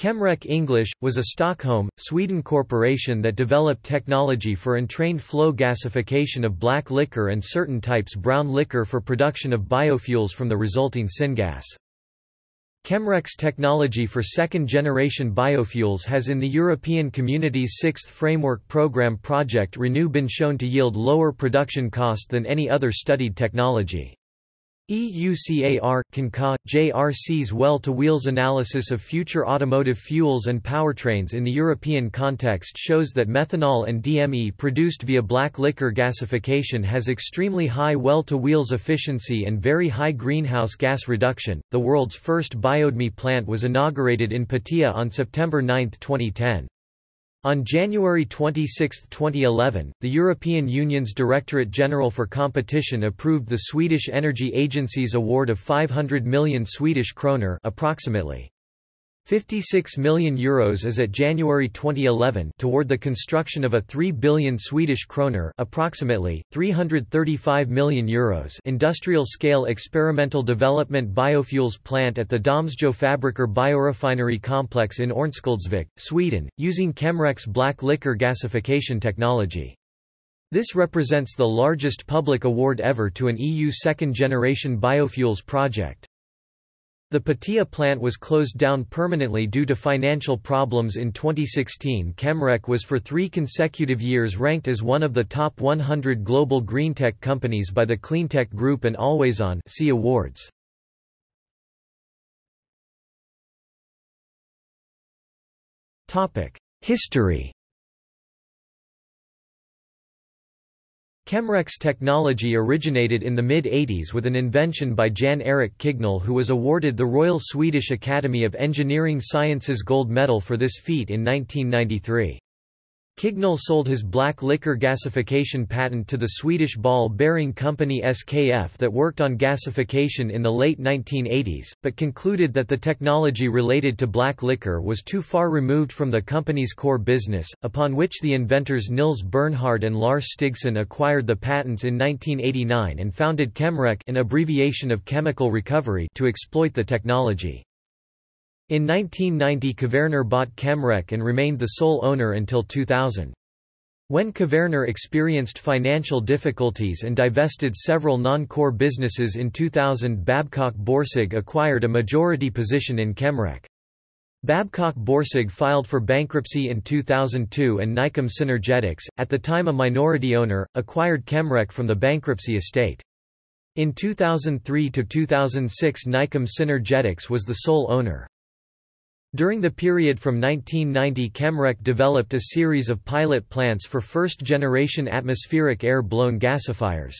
Chemrec English, was a Stockholm, Sweden corporation that developed technology for entrained flow gasification of black liquor and certain types brown liquor for production of biofuels from the resulting syngas. Chemrec's technology for second-generation biofuels has in the European Community's sixth Framework Programme project Renew been shown to yield lower production cost than any other studied technology. EUCAR, CANCA, JRC's well-to-wheels analysis of future automotive fuels and powertrains in the European context shows that methanol and DME produced via black liquor gasification has extremely high well-to-wheels efficiency and very high greenhouse gas reduction. The world's first biodme plant was inaugurated in Piteå on September 9, 2010. On January 26, 2011, the European Union's Directorate General for Competition approved the Swedish Energy Agency's award of 500 million Swedish kroner approximately 56 million euros as at January 2011 toward the construction of a 3 billion Swedish kroner approximately 335 million euros industrial-scale experimental development biofuels plant at the Domsjö Fabriker biorefinery complex in Örnsköldsvik, Sweden, using Chemrec's black liquor gasification technology. This represents the largest public award ever to an EU second-generation biofuels project. The Piteå plant was closed down permanently due to financial problems in 2016 Chemrec was for three consecutive years ranked as one of the top 100 global greentech companies by the Cleantech Group and Always On see awards. History Chemrec's technology originated in the mid-80s with an invention by Jan Erik Kignell who was awarded the Royal Swedish Academy of Engineering Sciences Gold Medal for this feat in 1993. Kignell sold his black liquor gasification patent to the Swedish ball-bearing company SKF that worked on gasification in the late 1980s, but concluded that the technology related to black liquor was too far removed from the company's core business, upon which the inventors Nils Bernhard and Lars Stigson acquired the patents in 1989 and founded Chemrec an abbreviation of chemical recovery to exploit the technology. In 1990 Kvaerner bought Chemrec and remained the sole owner until 2000. When Kvaerner experienced financial difficulties and divested several non-core businesses in 2000 Babcock Borsig acquired a majority position in Chemrec. Babcock Borsig filed for bankruptcy in 2002 and Nykomb Synergetics, at the time a minority owner, acquired Chemrec from the bankruptcy estate. In 2003–2006 Nykomb Synergetics was the sole owner. During the period from 1990 Chemrec developed a series of pilot plants for first-generation atmospheric air-blown gasifiers.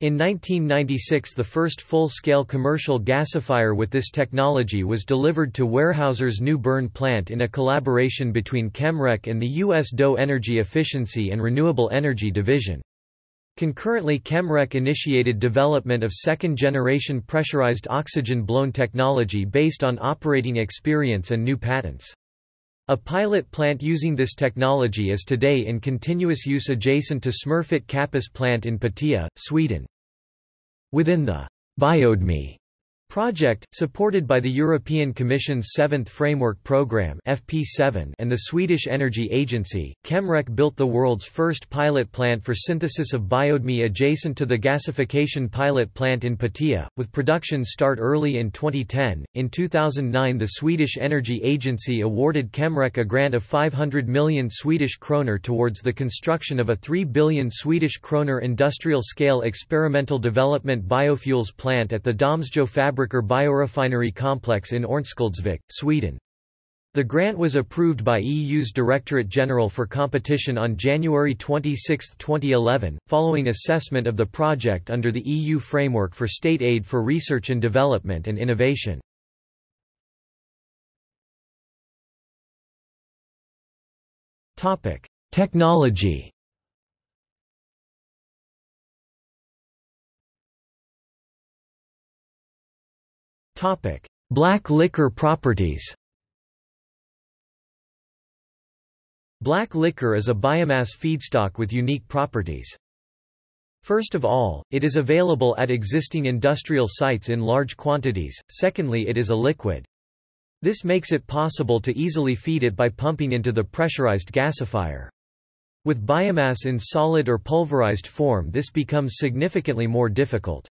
In 1996 the first full-scale commercial gasifier with this technology was delivered to Weyerhaeuser's New Bern plant in a collaboration between Chemrec and the U.S. DOE Energy Efficiency and Renewable Energy Division. Concurrently Chemrec initiated development of second-generation pressurized oxygen-blown technology based on operating experience and new patents. A pilot plant using this technology is today in continuous use adjacent to Smurfit Kappa's plant in Piteå, Sweden. Within the Biodme Project, supported by the European Commission's Seventh Framework Programme FP7 and the Swedish Energy Agency, Chemrec built the world's first pilot plant for synthesis of biodme adjacent to the gasification pilot plant in Piteå, with production start early in 2010. In 2009 the Swedish Energy Agency awarded Chemrec a grant of 500 million Swedish kroner towards the construction of a 3 billion Swedish kroner industrial-scale experimental development biofuels plant at the Domsjö Dammsjöfabriker Fabriker biorefinery complex in Örnsköldsvik, Sweden. The grant was approved by EU's Directorate General for Competition on January 26, 2011, following assessment of the project under the EU Framework for State Aid for Research and Development and Innovation. Technology Black liquor properties Black liquor is a biomass feedstock with unique properties. First of all, it is available at existing industrial sites in large quantities, secondly it is a liquid. This makes it possible to easily feed it by pumping into the pressurized gasifier. With biomass in solid or pulverized form this becomes significantly more difficult.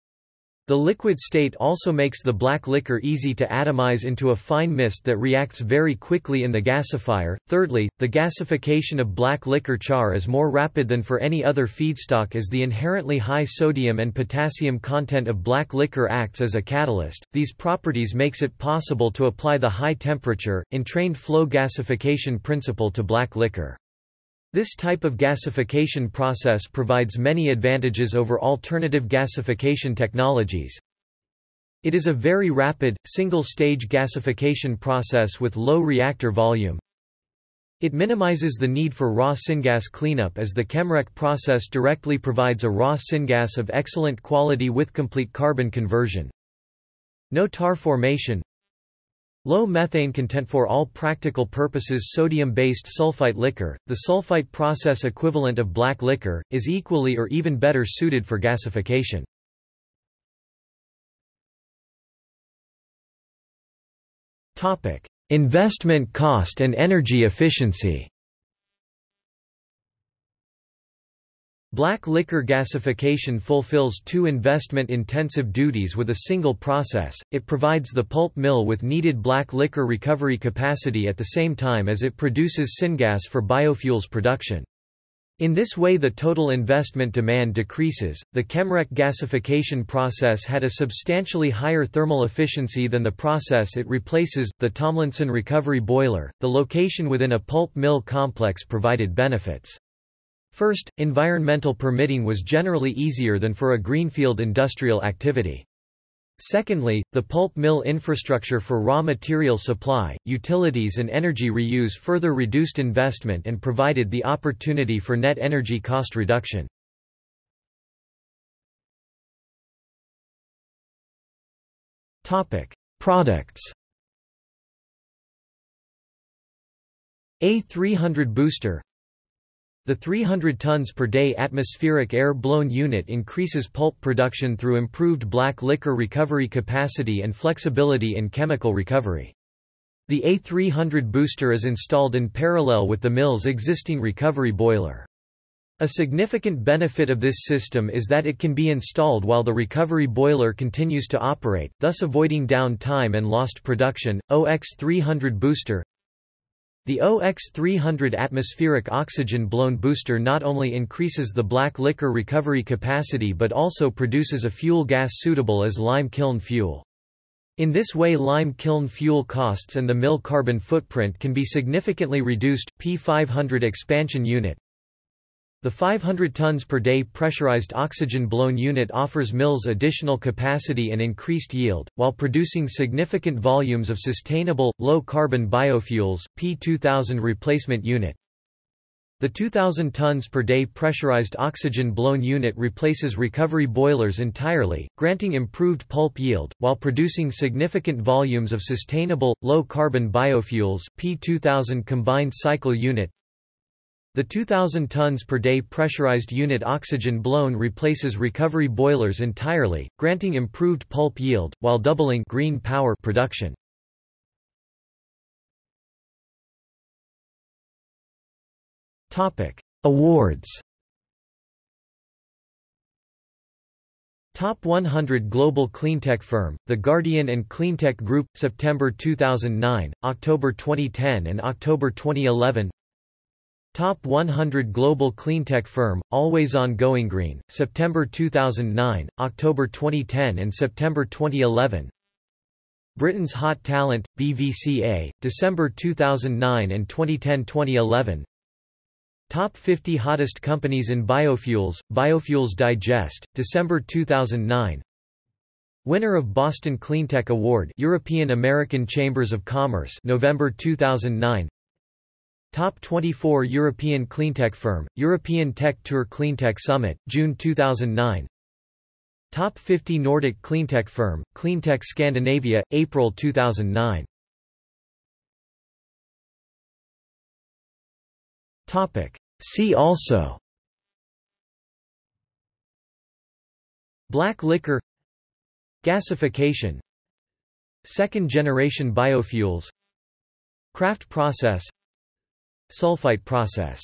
The liquid state also makes the black liquor easy to atomize into a fine mist that reacts very quickly in the gasifier. Thirdly, the gasification of black liquor char is more rapid than for any other feedstock as the inherently high sodium and potassium content of black liquor acts as a catalyst. These properties makes it possible to apply the high temperature, entrained flow gasification principle to black liquor. This type of gasification process provides many advantages over alternative gasification technologies. It is a very rapid, single-stage gasification process with low reactor volume. It minimizes the need for raw syngas cleanup as the Chemrec process directly provides a raw syngas of excellent quality with complete carbon conversion. No tar formation Low methane content for all practical purposes sodium-based sulfite liquor, the sulfite process equivalent of black liquor, is equally or even better suited for gasification. Investment cost and energy efficiency Black liquor gasification fulfills two investment-intensive duties with a single process, it provides the pulp mill with needed black liquor recovery capacity at the same time as it produces syngas for biofuels production. In this way the total investment demand decreases. The Chemrec gasification process had a substantially higher thermal efficiency than the process it replaces, the Tomlinson recovery boiler. The location within a pulp mill complex provided benefits. First, environmental permitting was generally easier than for a greenfield industrial activity. Secondly, the pulp mill infrastructure for raw material supply, utilities and energy reuse further reduced investment and provided the opportunity for net energy cost reduction. Topic: Products A300 booster the 300 tons per day atmospheric air-blown unit increases pulp production through improved black liquor recovery capacity and flexibility in chemical recovery. The A300 booster is installed in parallel with the mill's existing recovery boiler. A significant benefit of this system is that it can be installed while the recovery boiler continues to operate, thus avoiding down time and lost production. OX300 booster the OX300 atmospheric oxygen-blown booster not only increases the black liquor recovery capacity but also produces a fuel gas suitable as lime kiln fuel. In this way lime kiln fuel costs and the mill carbon footprint can be significantly reduced. P500 expansion unit the 500 tons per day pressurized oxygen-blown unit offers mills additional capacity and increased yield, while producing significant volumes of sustainable, low-carbon biofuels. P2000 replacement unit the 2,000 tons per day pressurized oxygen-blown unit replaces recovery boilers entirely, granting improved pulp yield, while producing significant volumes of sustainable, low-carbon biofuels. P2000 combined cycle unit the 2,000 tons per day pressurized unit oxygen blown replaces recovery boilers entirely, granting improved pulp yield, while doubling green power production. Awards Top 100 Global Cleantech Firm, The Guardian and Cleantech Group, September 2009, October 2010 and October 2011 Top 100 Global Cleantech Firm, Always On Going Green, September 2009, October 2010 and September 2011 Britain's Hot Talent, BVCA, December 2009 and 2010-2011 Top 50 Hottest Companies in Biofuels, Biofuels Digest, December 2009 Winner of Boston Cleantech Award European American Chambers of Commerce November 2009 Top 24 European Cleantech Firm, European Tech Tour Cleantech Summit, June 2009 Top 50 Nordic Cleantech Firm, Cleantech Scandinavia, April 2009 See also. Black liquor. Gasification. Second-generation biofuels. Kraft process Sulfite process